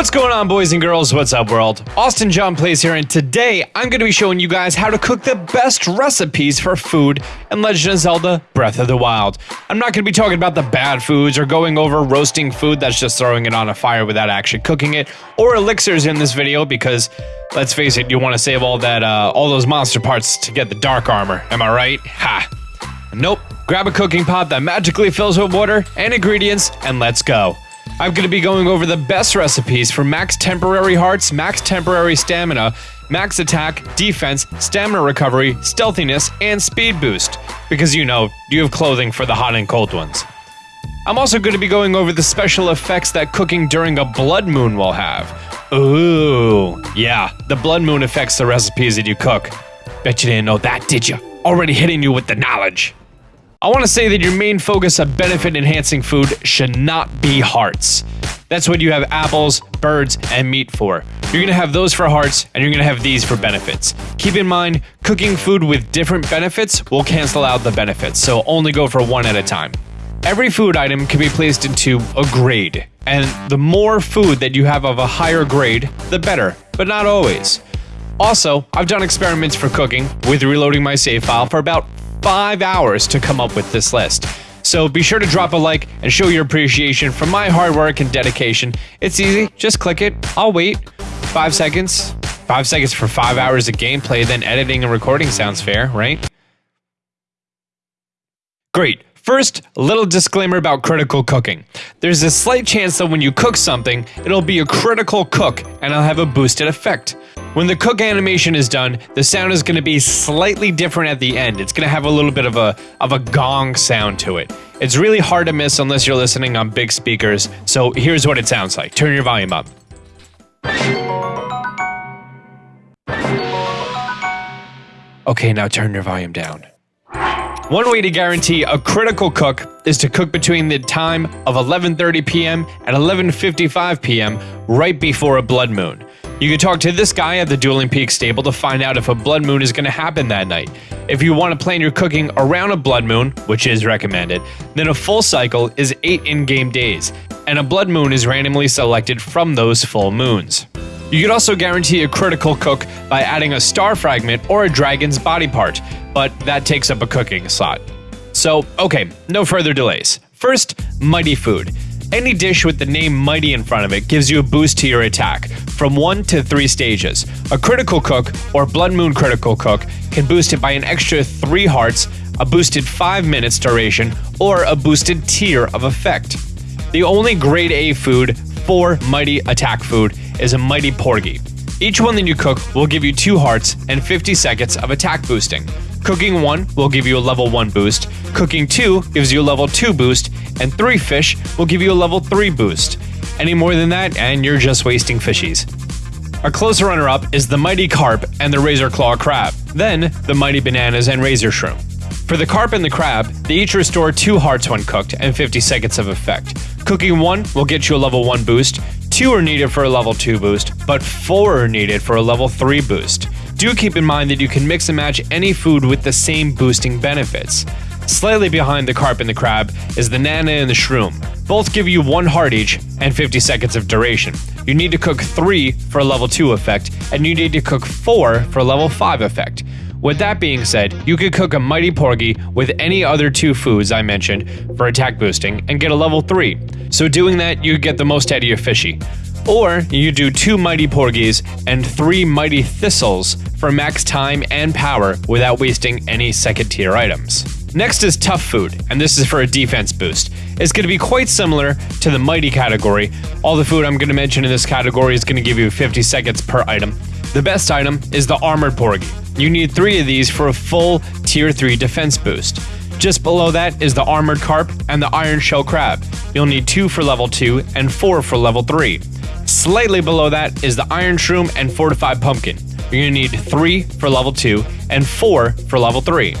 What's going on, boys and girls? What's up, world? Austin John Plays here, and today I'm going to be showing you guys how to cook the best recipes for food in Legend of Zelda Breath of the Wild. I'm not going to be talking about the bad foods or going over roasting food that's just throwing it on a fire without actually cooking it, or elixirs in this video because, let's face it, you want to save all that, uh, all those monster parts to get the dark armor. Am I right? Ha! Nope. Grab a cooking pot that magically fills with water and ingredients, and let's go. I'm going to be going over the best recipes for max temporary hearts, max temporary stamina, max attack, defense, stamina recovery, stealthiness, and speed boost. Because you know, you have clothing for the hot and cold ones. I'm also going to be going over the special effects that cooking during a blood moon will have. Ooh, yeah, the blood moon affects the recipes that you cook. Bet you didn't know that, did you? Already hitting you with the knowledge. I want to say that your main focus of benefit enhancing food should not be hearts. That's what you have apples, birds, and meat for. You're going to have those for hearts, and you're going to have these for benefits. Keep in mind, cooking food with different benefits will cancel out the benefits, so only go for one at a time. Every food item can be placed into a grade, and the more food that you have of a higher grade, the better, but not always. Also, I've done experiments for cooking with reloading my save file for about five hours to come up with this list. So be sure to drop a like and show your appreciation for my hard work and dedication. It's easy, just click it. I'll wait. Five seconds. Five seconds for five hours of gameplay, then editing and recording sounds fair, right? Great. First, a little disclaimer about critical cooking. There's a slight chance that when you cook something, it'll be a critical cook and it'll have a boosted effect. When the cook animation is done, the sound is going to be slightly different at the end. It's going to have a little bit of a of a gong sound to it. It's really hard to miss unless you're listening on big speakers. So here's what it sounds like. Turn your volume up. Okay, now turn your volume down. One way to guarantee a critical cook is to cook between the time of 11:30 p.m. and 11:55 p.m. right before a blood moon. You can talk to this guy at the Dueling Peak stable to find out if a blood moon is going to happen that night. If you want to plan your cooking around a blood moon, which is recommended, then a full cycle is 8 in-game days, and a blood moon is randomly selected from those full moons. You can also guarantee a critical cook by adding a star fragment or a dragon's body part, but that takes up a cooking slot. So, okay, no further delays. First, Mighty Food. Any dish with the name Mighty in front of it gives you a boost to your attack, from 1 to 3 stages. A critical cook, or Blood Moon critical cook, can boost it by an extra 3 hearts, a boosted 5 minutes duration, or a boosted tier of effect. The only grade A food for Mighty attack food is a Mighty Porgy. Each one that you cook will give you 2 hearts and 50 seconds of attack boosting. Cooking 1 will give you a level 1 boost, cooking 2 gives you a level 2 boost, and 3 fish will give you a level 3 boost. Any more than that, and you're just wasting fishies. A close runner up is the Mighty Carp and the Razor Claw Crab, then the Mighty Bananas and Razor Shroom. For the carp and the crab, they each restore 2 hearts when cooked and 50 seconds of effect. Cooking 1 will get you a level 1 boost, 2 are needed for a level 2 boost, but 4 are needed for a level 3 boost. Do keep in mind that you can mix and match any food with the same boosting benefits. Slightly behind the carp and the crab is the nana and the shroom. Both give you 1 heart each and 50 seconds of duration. You need to cook 3 for a level 2 effect, and you need to cook 4 for a level 5 effect. With that being said, you could cook a Mighty Porgy with any other two foods I mentioned for attack boosting and get a level 3. So doing that, you get the most out of your fishy. Or you do two Mighty Porgies and three Mighty Thistles for max time and power without wasting any second tier items. Next is Tough Food, and this is for a defense boost. It's going to be quite similar to the Mighty category. All the food I'm going to mention in this category is going to give you 50 seconds per item. The best item is the Armored Porgy. You need three of these for a full Tier 3 defense boost. Just below that is the Armored Carp and the Iron Shell Crab. You'll need two for level 2 and four for level 3. Slightly below that is the Iron Shroom and Fortified Pumpkin. You're to need 3 for level 2 and 4 for level 3.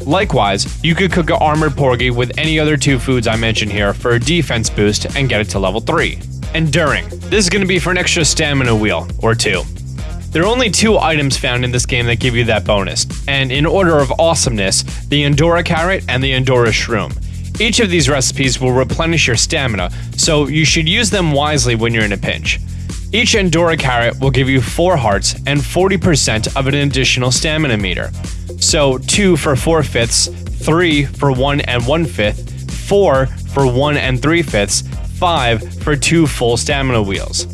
Likewise, you could cook an Armored Porgy with any other two foods I mentioned here for a defense boost and get it to level 3. Enduring. This is to be for an extra stamina wheel, or two. There are only two items found in this game that give you that bonus, and in order of awesomeness, the Endura Carrot and the Endura Shroom. Each of these recipes will replenish your stamina, so you should use them wisely when you're in a pinch. Each Endura carrot will give you 4 hearts and 40% of an additional stamina meter. So 2 for 4 fifths, 3 for 1 and 1 fifth, 4 for 1 and 3 fifths, 5 for 2 full stamina wheels.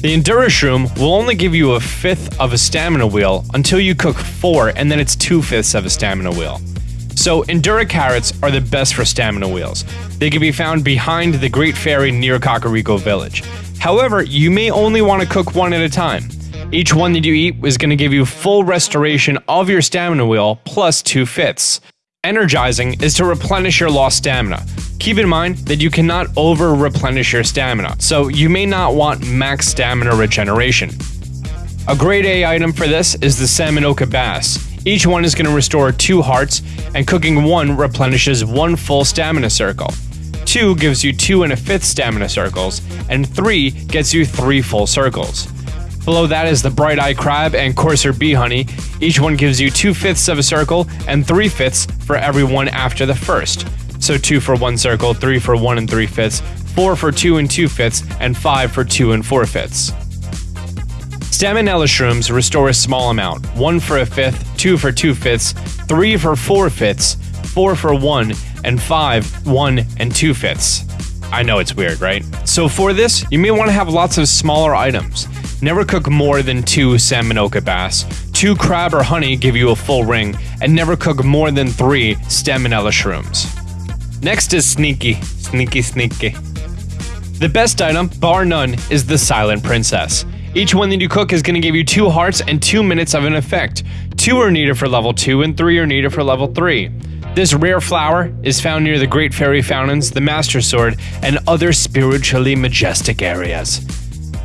The Endura Shroom will only give you a fifth of a stamina wheel until you cook 4 and then it's 2 fifths of a stamina wheel. So Endura carrots are the best for stamina wheels. They can be found behind the Great Fairy near Kakariko Village. However, you may only want to cook one at a time. Each one that you eat is going to give you full restoration of your stamina wheel plus 2 fifths. Energizing is to replenish your lost stamina. Keep in mind that you cannot over replenish your stamina, so you may not want max stamina regeneration. A grade A item for this is the Staminoka Bass. Each one is going to restore 2 hearts, and cooking 1 replenishes 1 full stamina circle. 2 gives you 2 and a fifth stamina circles, and 3 gets you 3 full circles. Below that is the Bright Eye Crab and Courser Bee Honey. Each one gives you 2 fifths of a circle and 3 fifths for every one after the first. So 2 for 1 circle, 3 for 1 and 3 fifths, 4 for 2 and 2 fifths, and 5 for 2 and 4 fifths. Staminella shrooms restore a small amount 1 for a fifth, 2 for 2 fifths, 3 for 4 fifths, 4 for 1, and 5, 1 and 2 fifths. I know it's weird, right? So for this, you may want to have lots of smaller items. Never cook more than 2 Staminoka bass. 2 crab or honey give you a full ring, and never cook more than 3 Staminella shrooms. Next is Sneaky. Sneaky, sneaky. The best item, bar none, is the Silent Princess. Each one that you cook is going to give you 2 hearts and 2 minutes of an effect. 2 are needed for level 2 and 3 are needed for level 3. This rare flower is found near the Great Fairy Fountains, the Master Sword, and other spiritually majestic areas.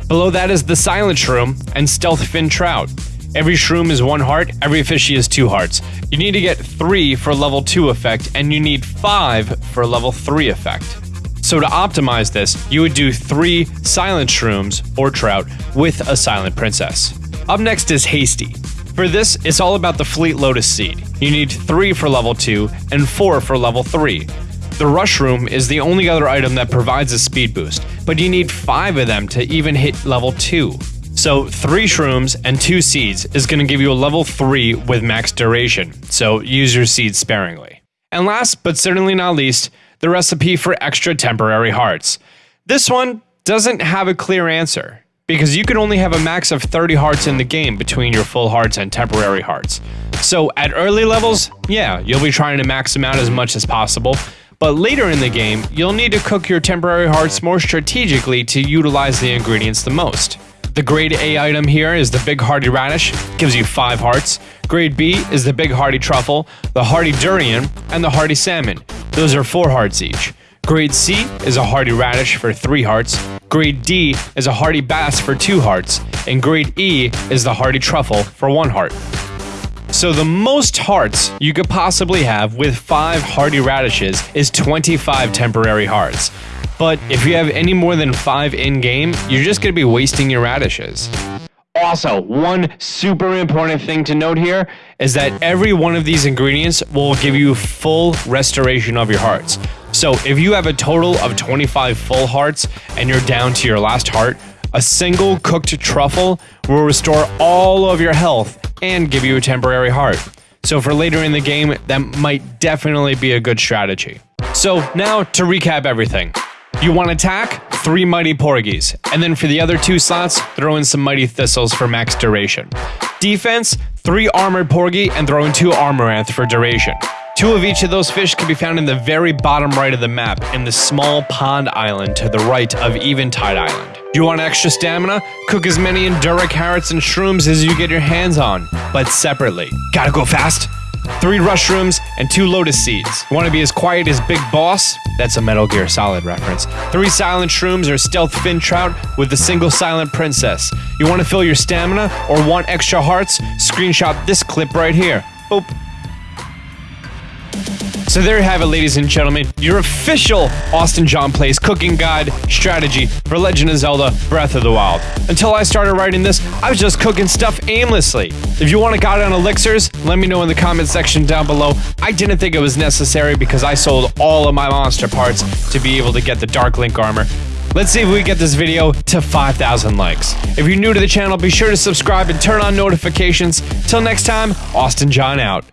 Below that is the Silent Shroom and Stealth Fin Trout. Every shroom is one heart, every fishy is two hearts. You need to get 3 for level 2 effect, and you need 5 for level 3 effect. So to optimize this, you would do three silent shrooms or trout with a silent princess. Up next is Hasty. For this, it's all about the Fleet Lotus Seed. You need 3 for level 2 and 4 for level 3. The Rushroom is the only other item that provides a speed boost, but you need 5 of them to even hit level 2. So 3 shrooms and 2 seeds is going to give you a level 3 with max duration, so use your seeds sparingly. And last but certainly not least, the recipe for extra temporary hearts. This one doesn't have a clear answer, because you can only have a max of 30 hearts in the game between your full hearts and temporary hearts. So at early levels, yeah, you'll be trying to max them out as much as possible, but later in the game, you'll need to cook your temporary hearts more strategically to utilize the ingredients the most. The grade A item here is the Big Hearty Radish, gives you 5 hearts. Grade B is the Big Hearty Truffle, the Hearty Durian, and the Hearty Salmon. Those are 4 hearts each. Grade C is a Hearty Radish for 3 hearts. Grade D is a Hearty Bass for 2 hearts. And Grade E is the Hearty Truffle for 1 heart. So the most hearts you could possibly have with 5 Hearty Radishes is 25 temporary hearts. But if you have any more than 5 in-game, you're just going to be wasting your radishes. Also, one super important thing to note here is that every one of these ingredients will give you full restoration of your hearts. So if you have a total of 25 full hearts and you're down to your last heart, a single cooked truffle will restore all of your health and give you a temporary heart. So for later in the game, that might definitely be a good strategy. So now to recap everything. You want attack? Three Mighty Porgies. And then for the other two slots, throw in some Mighty Thistles for max duration. Defense? Three Armored Porgy and throw in two Armoranth for duration. Two of each of those fish can be found in the very bottom right of the map, in the small pond island to the right of Eventide Island. You want extra stamina? Cook as many Endura carrots and shrooms as you get your hands on, but separately. Gotta go fast? Three Rushrooms, and two Lotus Seeds. Want to be as quiet as Big Boss? That's a Metal Gear Solid reference. Three Silent Shrooms or Stealth Fin Trout with a single Silent Princess. You want to fill your stamina or want extra hearts? Screenshot this clip right here. Boop. So there you have it, ladies and gentlemen, your official Austin John Plays cooking guide strategy for Legend of Zelda Breath of the Wild. Until I started writing this, I was just cooking stuff aimlessly. If you want a guide on elixirs, let me know in the comment section down below. I didn't think it was necessary because I sold all of my monster parts to be able to get the Dark Link armor. Let's see if we get this video to 5,000 likes. If you're new to the channel, be sure to subscribe and turn on notifications. Till next time, Austin John out.